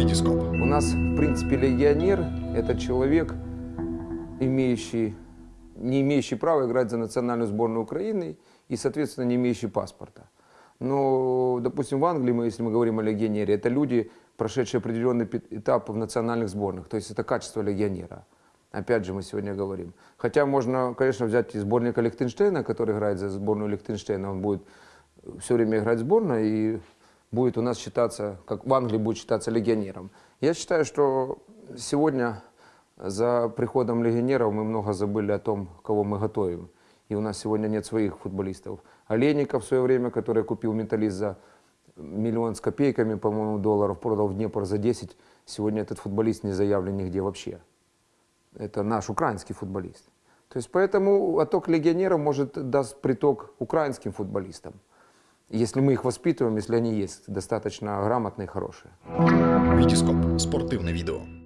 Витископ. У нас, в принципе, легионер – это человек, имеющий, не имеющий права играть за национальную сборную Украины и, соответственно, не имеющий паспорта. Но, допустим, в Англии, мы, если мы говорим о легионере, это люди, прошедшие определенный этап в национальных сборных. То есть это качество легионера. Опять же, мы сегодня говорим. Хотя можно, конечно, взять и сборника Лихтенштейна, который играет за сборную Лихтенштейна. Он будет все время играть в сборной и будет у нас считаться, как в Англии будет считаться легионером. Я считаю, что сегодня за приходом легионеров мы много забыли о том, кого мы готовим. И у нас сегодня нет своих футболистов. Олейников в свое время, который купил металлист за миллион с копейками, по-моему, долларов, продал в Днепр за 10. Сегодня этот футболист не заявлен нигде вообще. Это наш украинский футболист. То есть поэтому отток легионеров может даст приток украинским футболистам. Если мы их воспитываем, если они есть достаточно грамотные и хорошие. Витископ. Спортивне відео.